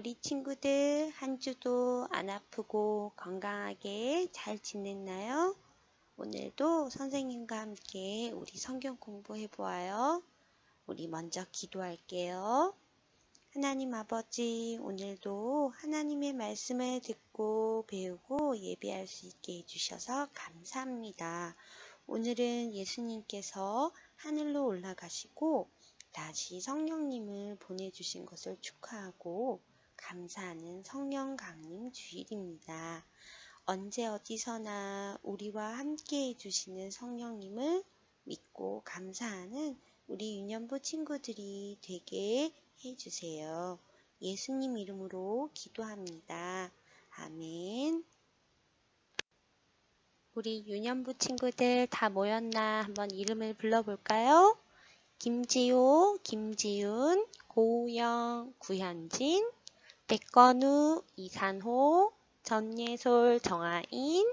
우리 친구들 한 주도 안 아프고 건강하게 잘 지냈나요? 오늘도 선생님과 함께 우리 성경 공부해 보아요. 우리 먼저 기도할게요. 하나님 아버지, 오늘도 하나님의 말씀을 듣고 배우고 예배할 수 있게 해주셔서 감사합니다. 오늘은 예수님께서 하늘로 올라가시고 다시 성령님을 보내주신 것을 축하하고 감사하는 성령 강림 주일입니다. 언제 어디서나 우리와 함께 해주시는 성령님을 믿고 감사하는 우리 유년부 친구들이 되게 해주세요. 예수님 이름으로 기도합니다. 아멘. 우리 유년부 친구들 다 모였나 한번 이름을 불러볼까요? 김지호, 김지윤, 고우영, 구현진, 백건우, 이산호, 전예솔, 정아인,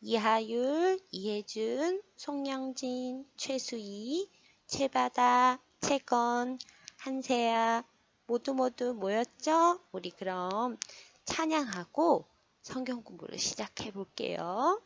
이하율, 이혜준, 송영진, 최수희, 최바다, 채건, 한세야 모두 모두 모였죠? 우리 그럼 찬양하고 성경 공부를 시작해 볼게요.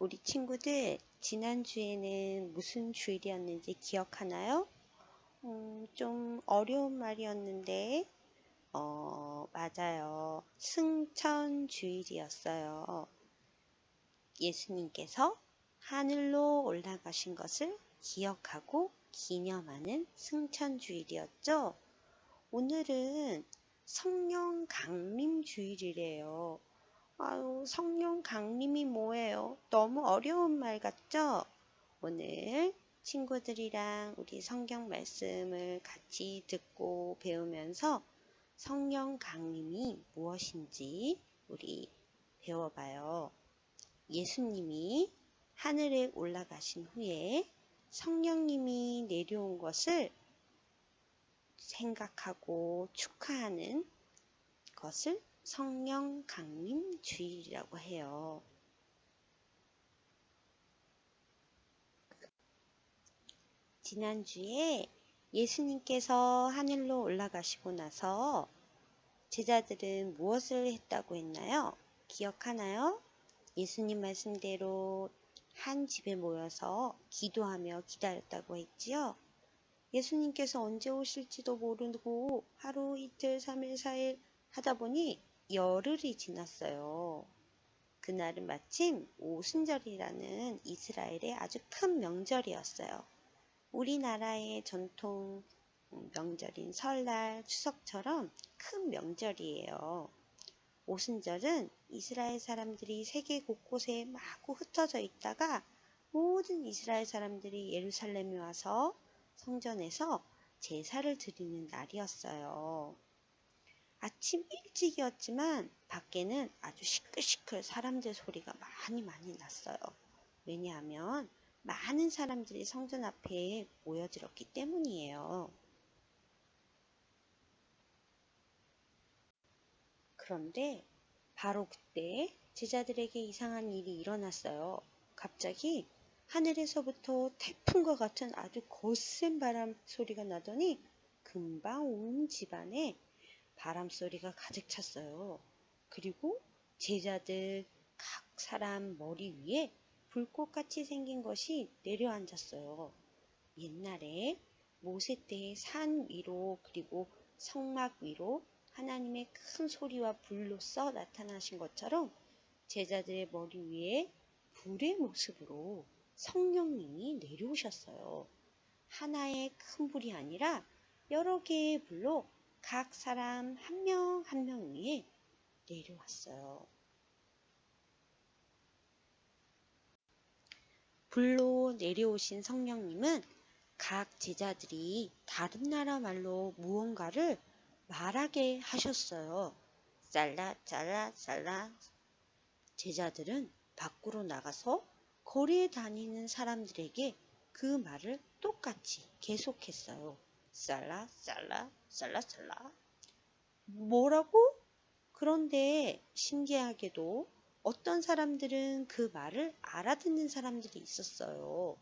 우리 친구들 지난주에는 무슨 주일이었는지 기억하나요? 음, 좀 어려운 말이었는데 어, 맞아요. 승천 주일이었어요. 예수님께서 하늘로 올라가신 것을 기억하고 기념하는 승천 주일이었죠. 오늘은 성령 강림 주일이래요. 아유, 성령 강림이 뭐예요? 너무 어려운 말 같죠? 오늘 친구들이랑 우리 성경 말씀을 같이 듣고 배우면서 성령 강림이 무엇인지 우리 배워봐요. 예수님이 하늘에 올라가신 후에 성령님이 내려온 것을 생각하고 축하하는 것을 성령 강림 주일이라고 해요. 지난주에 예수님께서 하늘로 올라가시고 나서 제자들은 무엇을 했다고 했나요? 기억하나요? 예수님 말씀대로 한 집에 모여서 기도하며 기다렸다고 했지요. 예수님께서 언제 오실지도 모르고 하루 이틀 삼일 사일 하다 보니 열흘이 지났어요. 그날은 마침 오순절이라는 이스라엘의 아주 큰 명절이었어요. 우리나라의 전통 명절인 설날, 추석처럼 큰 명절이에요. 오순절은 이스라엘 사람들이 세계 곳곳에 마구 흩어져 있다가 모든 이스라엘 사람들이 예루살렘에 와서 성전에서 제사를 드리는 날이었어요. 아침 일찍이었지만 밖에는 아주 시끌시끌 사람들 소리가 많이 많이 났어요. 왜냐하면 많은 사람들이 성전 앞에 모여들었기 때문이에요. 그런데 바로 그때 제자들에게 이상한 일이 일어났어요. 갑자기 하늘에서부터 태풍과 같은 아주 거센 바람 소리가 나더니 금방 온 집안에 바람 소리가 가득 찼어요. 그리고 제자들 각 사람 머리 위에 불꽃같이 생긴 것이 내려앉았어요. 옛날에 모세 때의 산 위로 그리고 성막 위로 하나님의 큰 소리와 불로써 나타나신 것처럼 제자들의 머리 위에 불의 모습으로 성령님이 내려오셨어요. 하나의 큰 불이 아니라 여러 개의 불로 각 사람 한 명 한 명 위에 내려왔어요. 불로 내려오신 성령님은 각 제자들이 다른 나라 말로 무언가를 말하게 하셨어요. 쌀라 쌀라 쌀라 제자들은 밖으로 나가서 거리에 다니는 사람들에게 그 말을 똑같이 계속했어요. 쌀라 쌀라 쌀라 쌀라 뭐라고? 그런데 신기하게도 어떤 사람들은 그 말을 알아듣는 사람들이 있었어요.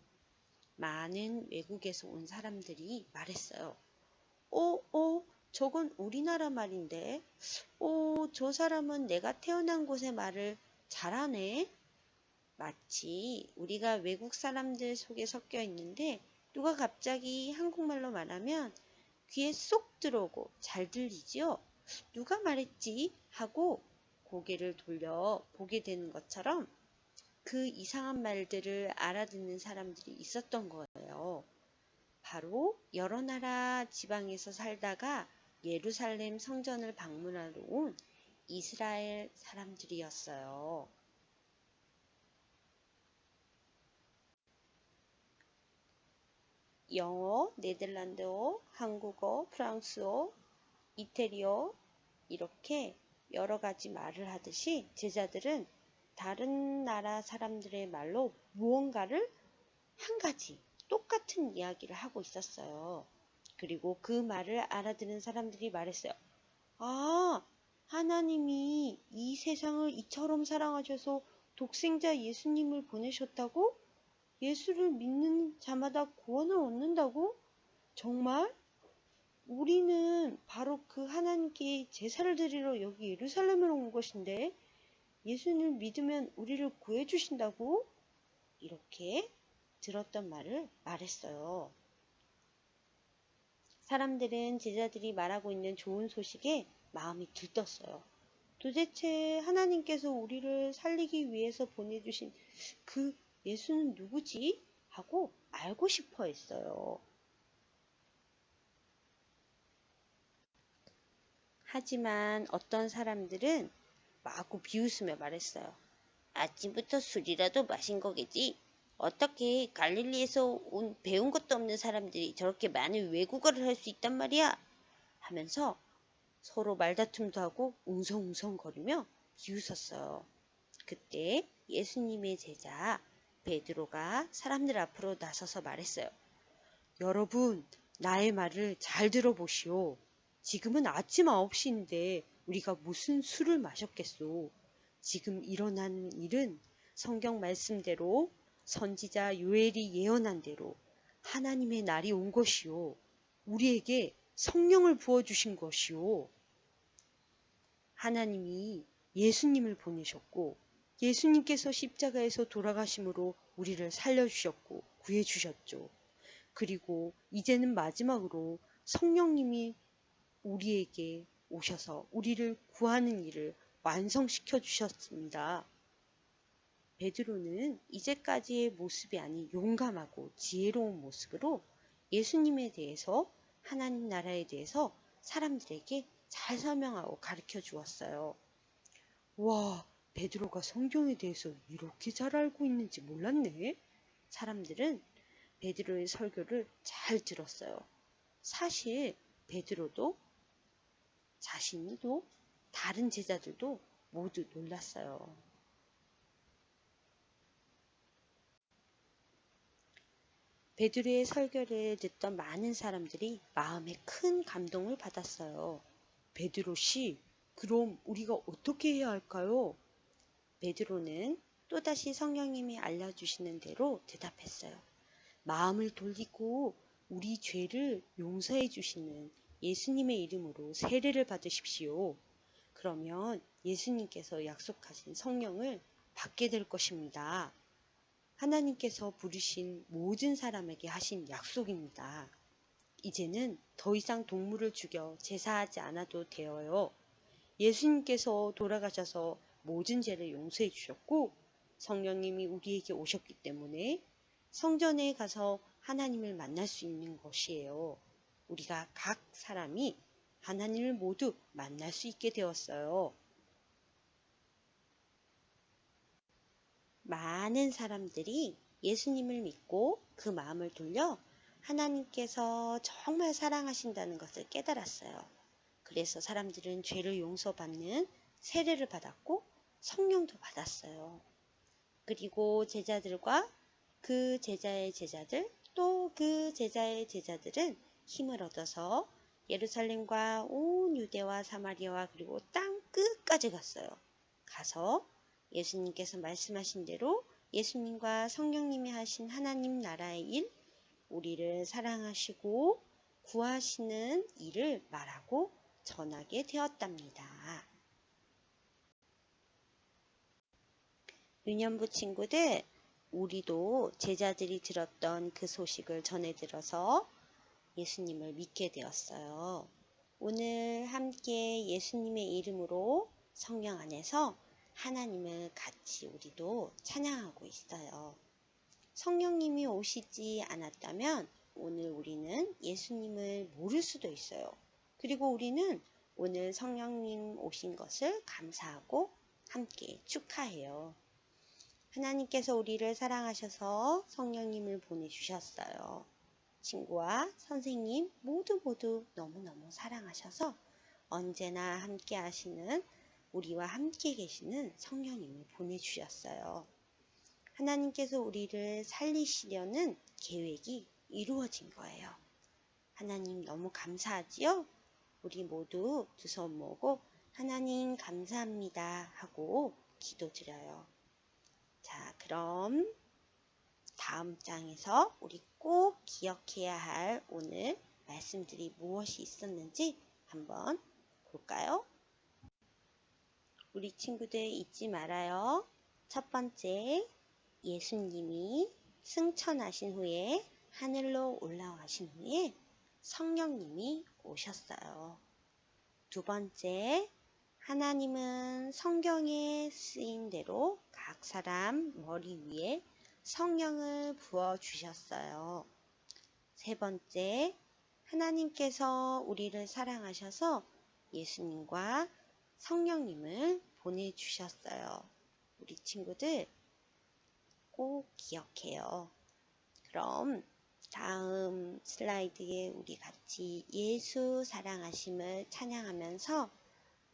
많은 외국에서 온 사람들이 말했어요. 어, 어, 저건 우리나라 말인데, 어, 저 사람은 내가 태어난 곳의 말을 잘하네. 마치 우리가 외국 사람들 속에 섞여 있는데, 누가 갑자기 한국말로 말하면 귀에 쏙 들어오고 잘 들리지요? 누가 말했지? 하고 고개를 돌려 보게 되는 것처럼 그 이상한 말들을 알아듣는 사람들이 있었던 거예요. 바로 여러 나라 지방에서 살다가 예루살렘 성전을 방문하러 온 이스라엘 사람들이었어요. 영어, 네덜란드어, 한국어, 프랑스어, 이태리어 이렇게 여러 가지 말을 하듯이 제자들은 다른 나라 사람들의 말로 무언가를 한 가지 똑같은 이야기를 하고 있었어요. 그리고 그 말을 알아듣는 사람들이 말했어요. 아, 하나님이 이 세상을 이처럼 사랑하셔서 독생자 예수님을 보내셨다고? 예수를 믿는 자마다 구원을 얻는다고? 정말? 우리는 바로 그 하나님께 제사를 드리러 여기 예루살렘으로 온 것인데 예수님을 믿으면 우리를 구해 주신다고? 이렇게 들었던 말을 말했어요. 사람들은 제자들이 말하고 있는 좋은 소식에 마음이 들떴어요. 도대체 하나님께서 우리를 살리기 위해서 보내주신 그 예수는 누구지? 하고 알고 싶어 했어요. 하지만 어떤 사람들은 마구 비웃으며 말했어요. 아침부터 술이라도 마신 거겠지. 어떻게 갈릴리에서 온 배운 것도 없는 사람들이 저렇게 많은 외국어를 할 수 있단 말이야? 하면서 서로 말다툼도 하고 웅성웅성 거리며 비웃었어요. 그때 예수님의 제자 베드로가 사람들 앞으로 나서서 말했어요. 여러분, 나의 말을 잘 들어보시오. 지금은 아침 9시인데 우리가 무슨 술을 마셨겠소. 지금 일어난 일은 성경 말씀대로 선지자 요엘이 예언한 대로 하나님의 날이 온 것이요. 우리에게 성령을 부어주신 것이요. 하나님이 예수님을 보내셨고 예수님께서 십자가에서 돌아가심으로 우리를 살려주셨고 구해주셨죠. 그리고 이제는 마지막으로 성령님이 우리에게 오셔서 우리를 구하는 일을 완성시켜 주셨습니다. 베드로는 이제까지의 모습이 아닌 용감하고 지혜로운 모습으로 예수님에 대해서 하나님 나라에 대해서 사람들에게 잘 설명하고 가르쳐 주었어요. 와, 베드로가 성경에 대해서 이렇게 잘 알고 있는지 몰랐네. 사람들은 베드로의 설교를 잘 들었어요. 사실 베드로도 자신도 다른 제자들도 모두 놀랐어요. 베드로의 설교를 듣던 많은 사람들이 마음에 큰 감동을 받았어요. 베드로 씨, 그럼 우리가 어떻게 해야 할까요? 베드로는 또다시 성령님이 알려주시는 대로 대답했어요. 마음을 돌리고 우리 죄를 용서해 주시는 예수님의 이름으로 세례를 받으십시오. 그러면 예수님께서 약속하신 성령을 받게 될 것입니다. 하나님께서 부르신 모든 사람에게 하신 약속입니다. 이제는 더 이상 동물을 죽여 제사하지 않아도 되어요. 예수님께서 돌아가셔서 모든 죄를 용서해 주셨고 성령님이 우리에게 오셨기 때문에 성전에 가서 하나님을 만날 수 있는 것이에요. 우리가 각 사람이 하나님을 모두 만날 수 있게 되었어요. 많은 사람들이 예수님을 믿고 그 마음을 돌려 하나님께서 정말 사랑하신다는 것을 깨달았어요. 그래서 사람들은 죄를 용서받는 세례를 받았고 성령도 받았어요. 그리고 제자들과 그 제자의 제자들 또 그 제자의 제자들은 힘을 얻어서 예루살렘과 온 유대와 사마리아와 그리고 땅 끝까지 갔어요. 가서 예수님께서 말씀하신 대로 예수님과 성령님이 하신 하나님 나라의 일, 우리를 사랑하시고 구하시는 일을 말하고 전하게 되었답니다. 유년부 친구들, 우리도 제자들이 들었던 그 소식을 전해 들어서 예수님을 믿게 되었어요. 오늘 함께 예수님의 이름으로 성령 안에서 하나님을 같이 우리도 찬양하고 있어요. 성령님이 오시지 않았다면 오늘 우리는 예수님을 모를 수도 있어요. 그리고 우리는 오늘 성령님 오신 것을 감사하고 함께 축하해요. 하나님께서 우리를 사랑하셔서 성령님을 보내주셨어요. 친구와 선생님 모두 모두 너무너무 사랑하셔서 언제나 함께 하시는 우리와 함께 계시는 성령님을 보내주셨어요. 하나님께서 우리를 살리시려는 계획이 이루어진 거예요. 하나님 너무 감사하지요? 우리 모두 두 손 모고 하나님 감사합니다 하고 기도드려요. 자, 그럼 다음 장에서 우리 꼭 기억해야 할 오늘 말씀들이 무엇이 있었는지 한번 볼까요? 우리 친구들 잊지 말아요. 첫 번째, 예수님이 승천하신 후에 하늘로 올라가신 후에 성령님이 오셨어요. 두 번째, 하나님은 성경에 쓰인 대로 각 사람 머리 위에 성령을 부어 주셨어요. 세 번째, 하나님께서 우리를 사랑하셔서 예수님과 성령님을 보내주셨어요. 우리 친구들 꼭 기억해요. 그럼 다음 슬라이드에 우리 같이 예수 사랑하심을 찬양하면서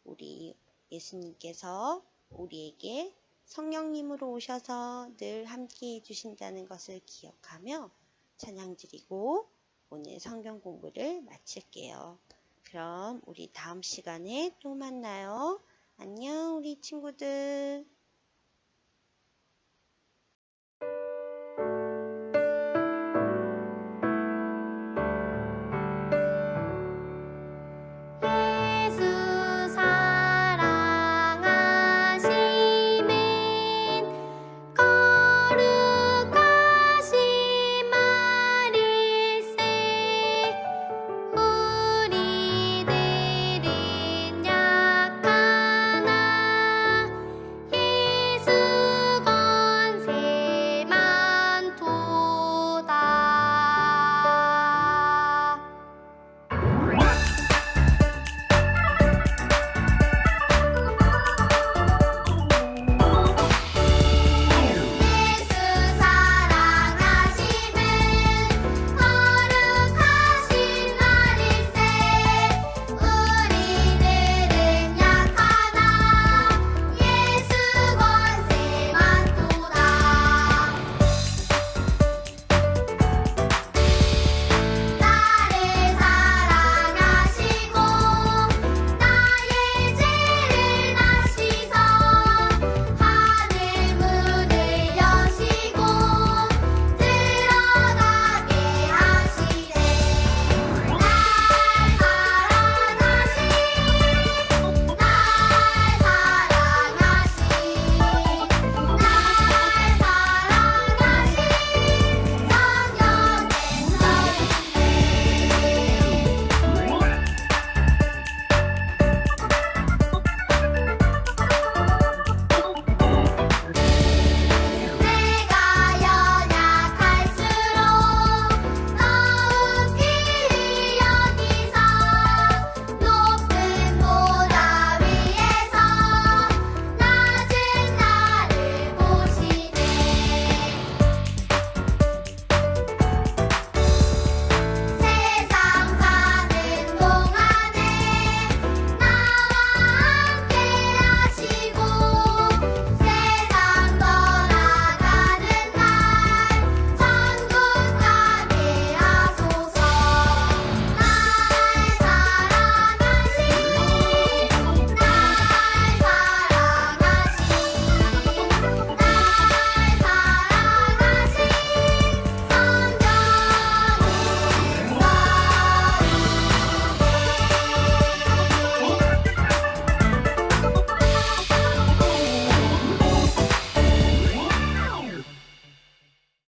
우리 예수님께서 우리에게 성령님으로 오셔서 늘 함께 해주신다는 것을 기억하며 찬양 드리고 오늘 성경 공부를 마칠게요. 그럼 우리 다음 시간에 또 만나요. 안녕, 우리 친구들.